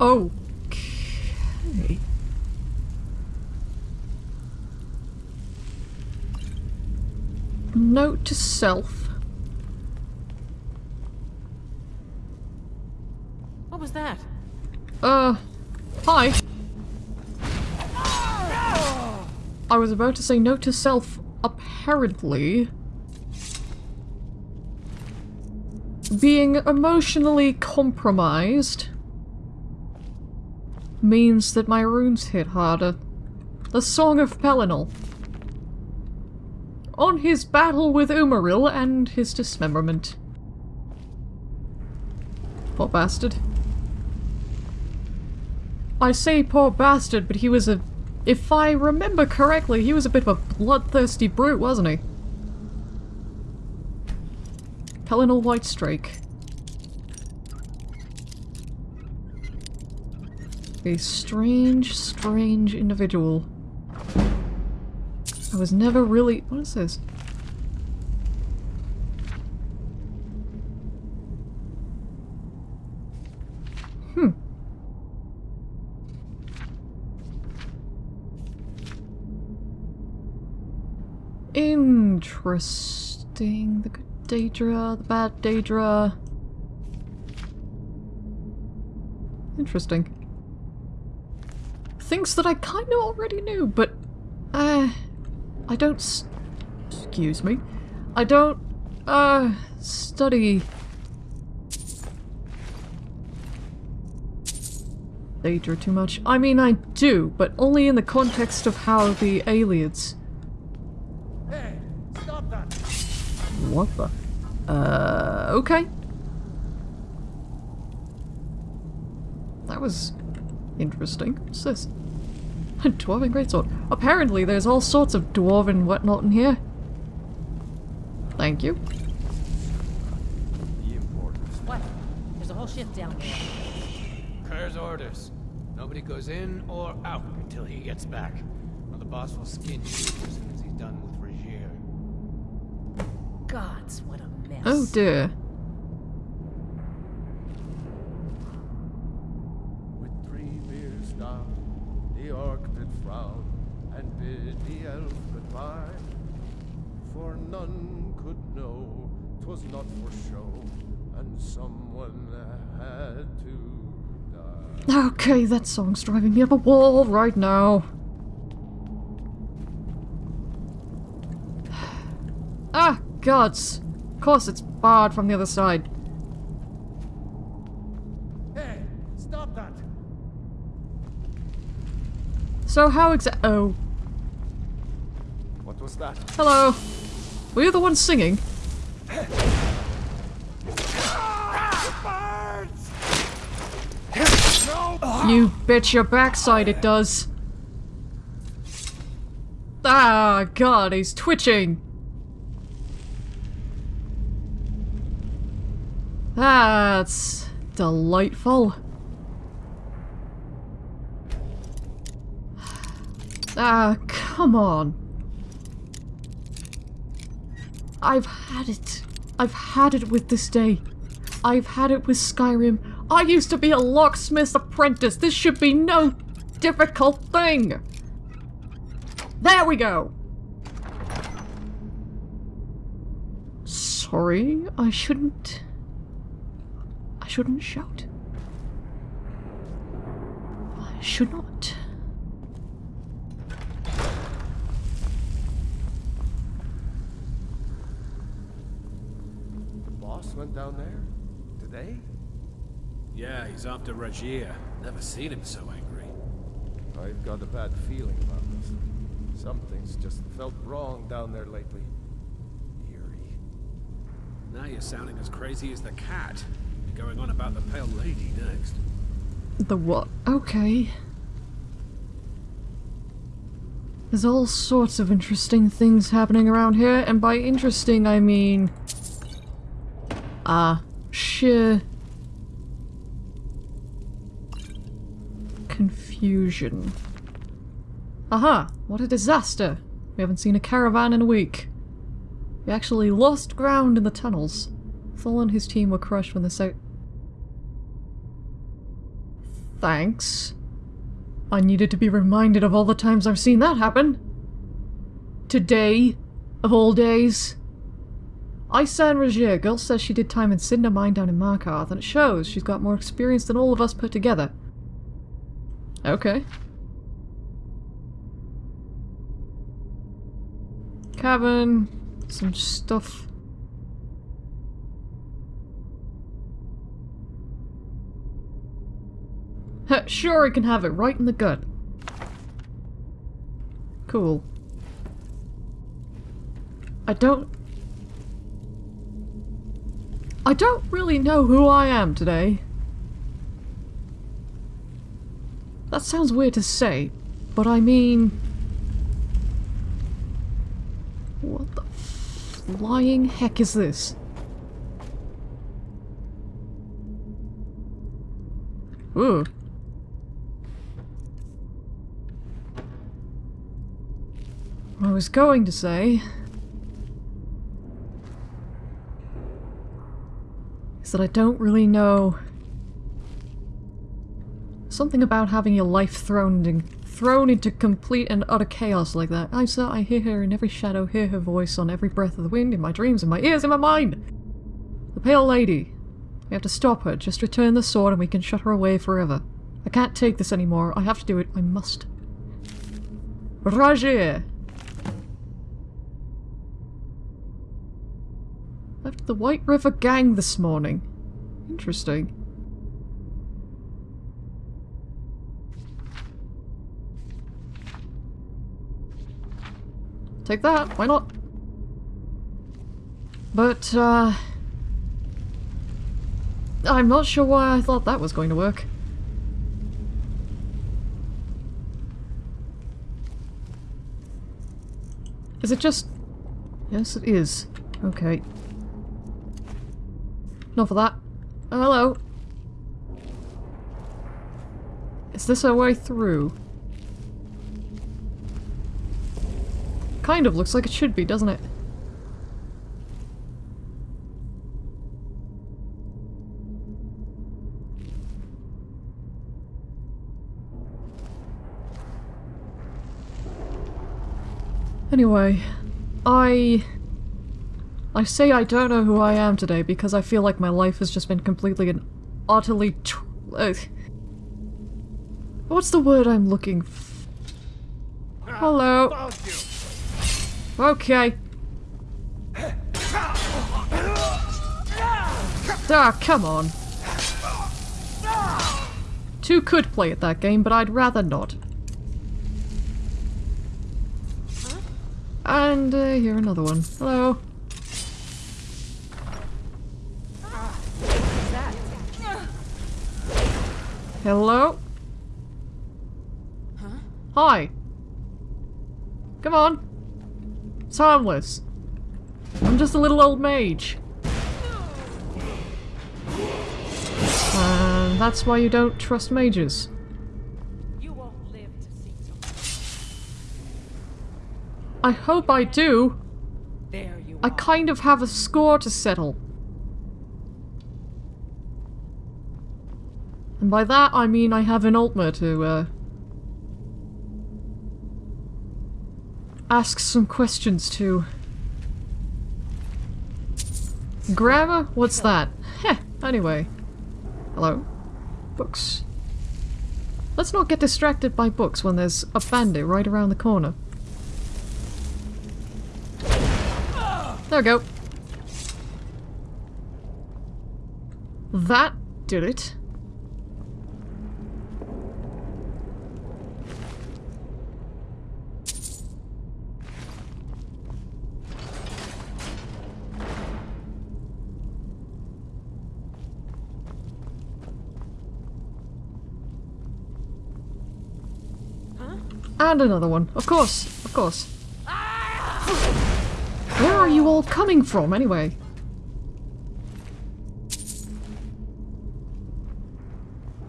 Okay. Note to self. What was that? Uh, hi. I was about to say note to self, apparently. Being emotionally compromised means that my runes hit harder. The Song of Pelinal. On his battle with Umaril and his dismemberment. Poor bastard. I say poor bastard, but he was a... If I remember correctly, he was a bit of a bloodthirsty brute, wasn't he? Pelinal White A strange, strange individual. I was never really- what is this? Hmm. Interesting. The good Daedra, the bad Daedra. Interesting. Things that I kind of already knew, but... Uh, I don't... s- Excuse me. I don't, uh, study... Daedra too much. I mean, I do, but only in the context of how the aliens... Hey, stop that! What the? Uh, okay. That was interesting. What's this? A dwarven greatsword. Apparently there's all sorts of dwarven whatnot in here. Thank you. The importers. What? There's a whole ship down there. Kerr's orders. Nobody goes in or out until he gets back. Or the boss will skin you as soon as he's done with Ra'jirr. Gods, what a mess. Oh dear. With three beers down, the frown and bid the elf goodbye. For none could know 'twas not for show, and someone had to die. Okay, that song's driving me up a wall right now. Ah, gods. Of course it's barred from the other side. Hey, stop that! So how exa- oh. What was that? Hello. Were you the one singing? You bet your backside it does. Ah, God, he's twitching. That's delightful. Ah, come on. I've had it. I've had it with this day. I've had it with Skyrim. I used to be a locksmith's apprentice. This should be no difficult thing. There we go. Sorry, I shouldn't. I shouldn't shout. I should not. He's after Ra'jirr. Never seen him so angry. I've got a bad feeling about this. Something's just felt wrong down there lately. Eerie. Now you're sounding as crazy as the cat. You're going on about the Pale Lady next. The what? Okay. There's all sorts of interesting things happening around here, and by interesting I mean... Ah, sheer... Confusion. Aha! What a disaster! We haven't seen a caravan in a week. We actually lost ground in the tunnels. Thol and his team were crushed when the south... Thanks. I needed to be reminded of all the times I've seen that happen. Today, of all days. Isa and Ra'jirr, girl says she did time in Cidhna Mine down in Markarth, and it shows she's got more experience than all of us put together. Okay. Cabin, some stuff. Sure, I can have it right in the gut. Cool. I don't... I don't really know who I am today. That sounds weird to say, but I mean... What the flying heck is this? Ooh. I was going to say... is that I don't really know... Something about having your life thrown in, thrown into complete and utter chaos like that. I saw, I hear her in every shadow, hear her voice on every breath of the wind, in my dreams, in my ears, in my mind! The Pale Lady. We have to stop her, just return the sword and we can shut her away forever. I can't take this anymore, I have to do it, I must. Roger! Left the White River Gang this morning. Interesting. Take that, why not? But, uh... I'm not sure why I thought that was going to work. Is it just... Yes, it is. Okay. Enough of that. Oh, hello. Is this our way through? Kind of looks like it should be, doesn't it? Anyway, I... I say I don't know who I am today because I feel like my life has just been completely and utterly uh, What's the word I'm looking f- Hello. Okay. Ah, come on. Two could play at that game, but I'd rather not. And uh, here another one. Hello. Hello? Hi. Come on. It's harmless. I'm just a little old mage. And that's why you don't trust mages. You won't live to see. I hope I do. There you I kind of have a score to settle. And by that I mean I have an Ultima to, uh... Ask some questions to. Grammar? What's that? Heh, anyway. Hello? Books. Let's not get distracted by books when there's a bandit right around the corner. There we go. That did it. And another one. Of course, of course. Where are you all coming from, anyway?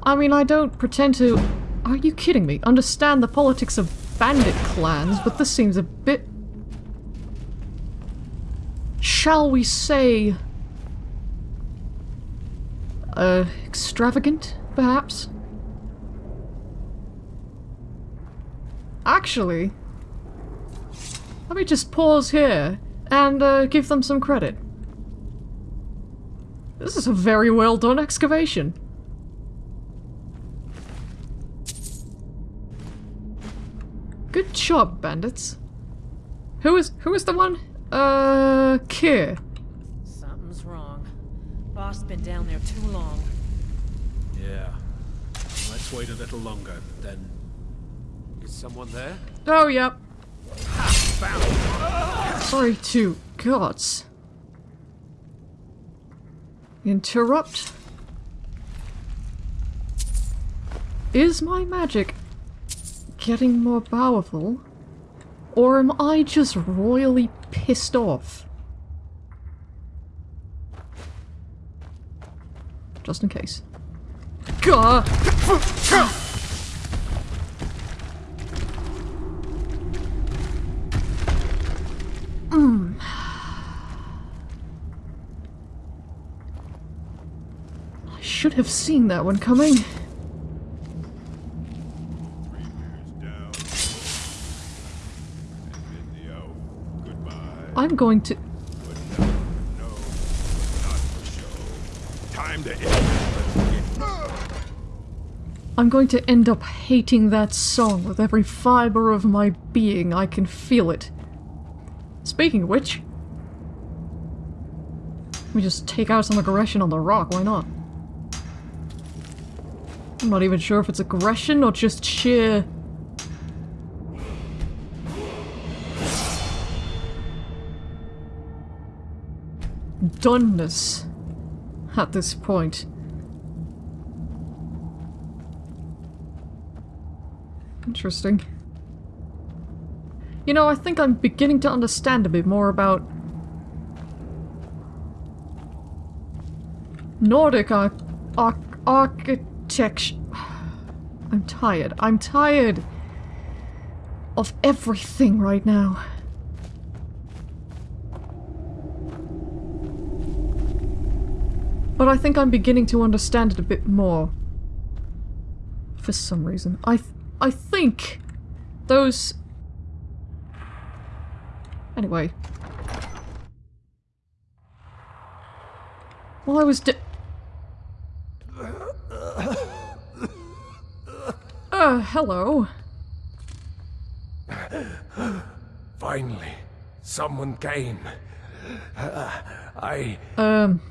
I mean, I don't pretend to... Are you kidding me? Understand the politics of bandit clans, but this seems a bit... Shall we say... Uh, extravagant, perhaps? Actually, let me just pause here and uh, give them some credit. This is a very well done excavation. Good job, bandits. Who is who is the one? Uh, Kier. Something's wrong. Boss been down there too long. Yeah. Let's wait a little longer, then. Is someone there? Oh, yep. Found! Sorry to gods. Interrupt. Is my magic getting more powerful? Or am I just royally pissed off? Just in case. Gah! I should have seen that one coming. I'm going to. No. Time to. I'm going to end up hating that song with every fiber of my being. I can feel it. Speaking of which, let me just take out some aggression on the rock, why not? I'm not even sure if it's aggression or just sheer... doneness at this point. Interesting. You know, I think I'm beginning to understand a bit more about Nordic arch arch I'm tired. I'm tired of everything right now. But I think I'm beginning to understand it a bit more. For some reason. I th I think those Anyway. While I was Uh, hello. Finally, someone came. I. Um,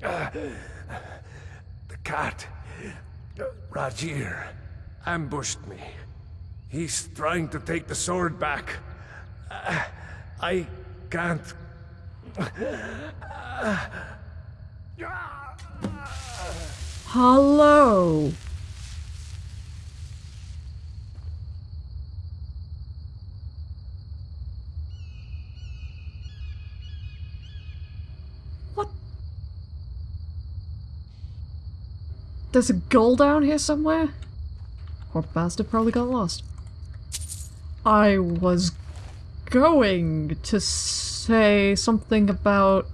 The cat. Ra'jirr ambushed me. He's trying to take the sword back. I can't. hello. There's a goal down here somewhere? Poor bastard probably got lost. I was going to say something about...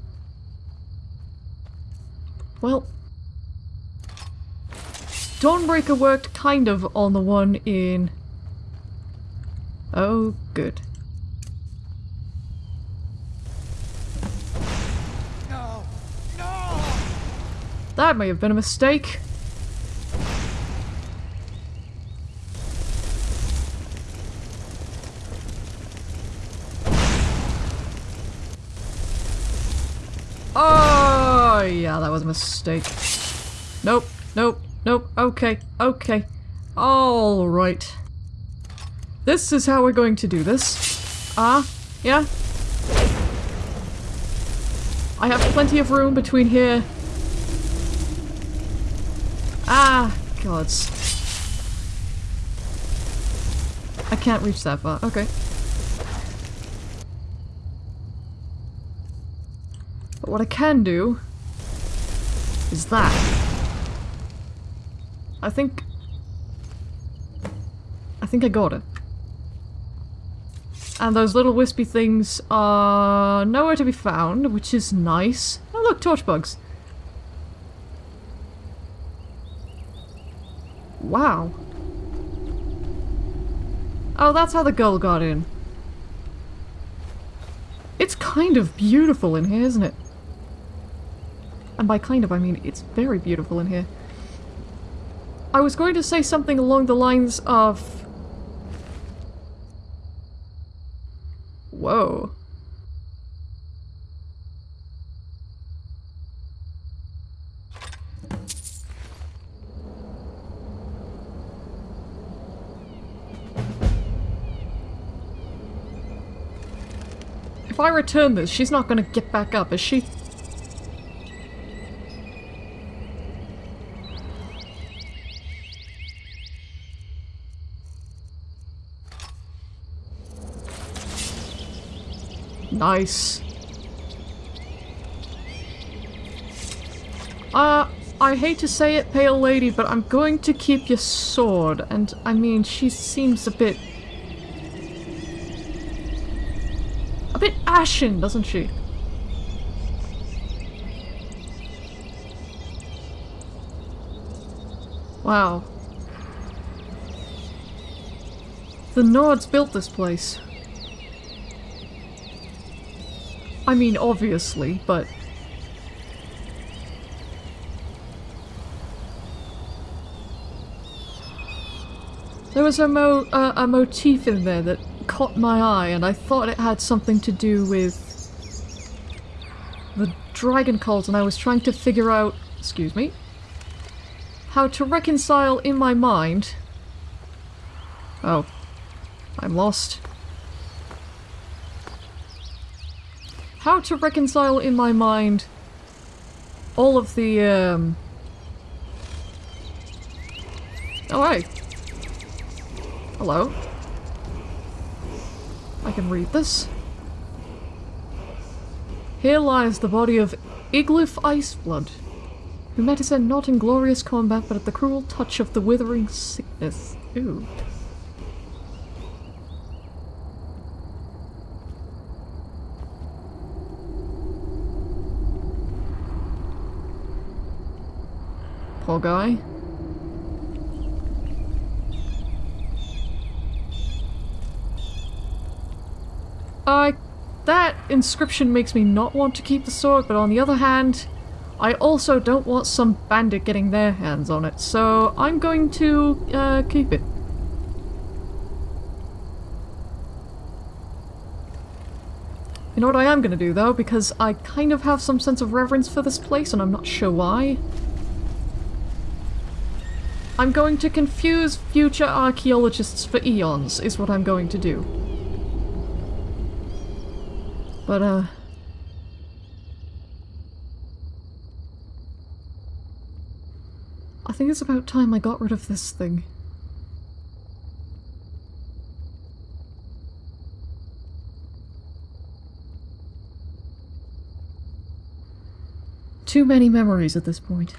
Well... Dawnbreaker worked kind of on the one in... Oh, good. No! No! That may have been a mistake. Oh, yeah, that was a mistake. Nope, nope, nope. Okay, okay. All right. This is how we're going to do this. Ah, yeah. I have plenty of room between here Ah, gods. I can't reach that far. Okay. But what I can do is that. I think... I think I got it. And those little wispy things are nowhere to be found, which is nice. Oh look, torch bugs. Wow. Oh, that's how the girl got in. It's kind of beautiful in here, isn't it? And by kind of, I mean it's very beautiful in here. I was going to say something along the lines of... Whoa. If I return this, she's not gonna get back up, is she? Nice. Uh, I hate to say it, Pale Lady, but I'm going to keep your sword. And, I mean, she seems a bit... A bit ashen, doesn't she? Wow. The Nords built this place. I mean, obviously, but... There was a mo uh, a motif in there that caught my eye, and I thought it had something to do with the dragon cult, and I was trying to figure out, excuse me, how to reconcile in my mind. Oh, I'm lost. How to reconcile in my mind all of the um. Oh, hey. Hello. I can read this. Here lies the body of Iglif Iceblood, who met his end not in glorious combat but at the cruel touch of the withering sickness. Ooh. Poor guy. Uh, that inscription makes me not want to keep the sword, but on the other hand, I also don't want some bandit getting their hands on it, so I'm going to, uh, keep it. You know what I am gonna do though, because I kind of have some sense of reverence for this place and I'm not sure why. I'm going to confuse future archaeologists for eons, is what I'm going to do. But, uh... I think it's about time I got rid of this thing. Too many memories at this point.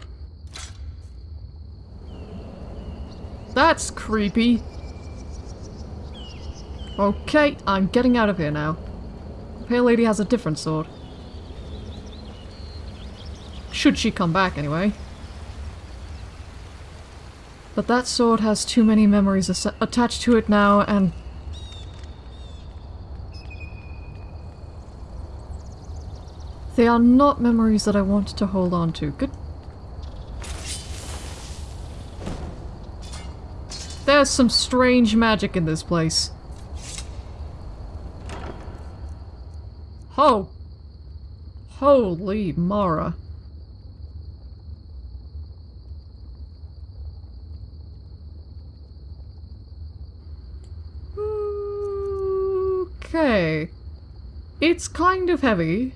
That's creepy. Okay, I'm getting out of here now. The Pale Lady has a different sword. Should she come back, anyway. But that sword has too many memories attached to it now, and... They are not memories that I want to hold on to. Good. There's some strange magic in this place. Oh! Holy Mara. Okay. It's kind of heavy.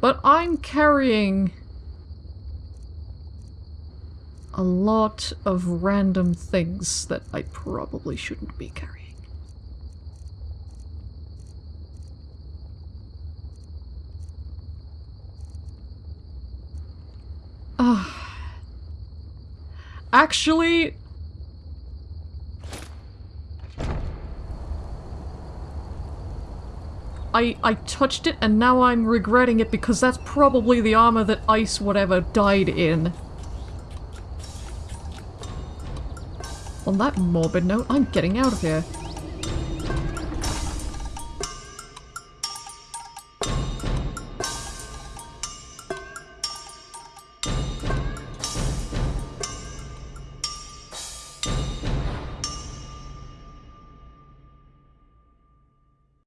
But I'm carrying a lot of random things that I probably shouldn't be carrying. Ah. Actually, I, I touched it and now I'm regretting it because that's probably the armor that Ice whatever died in. On that morbid note, I'm getting out of here.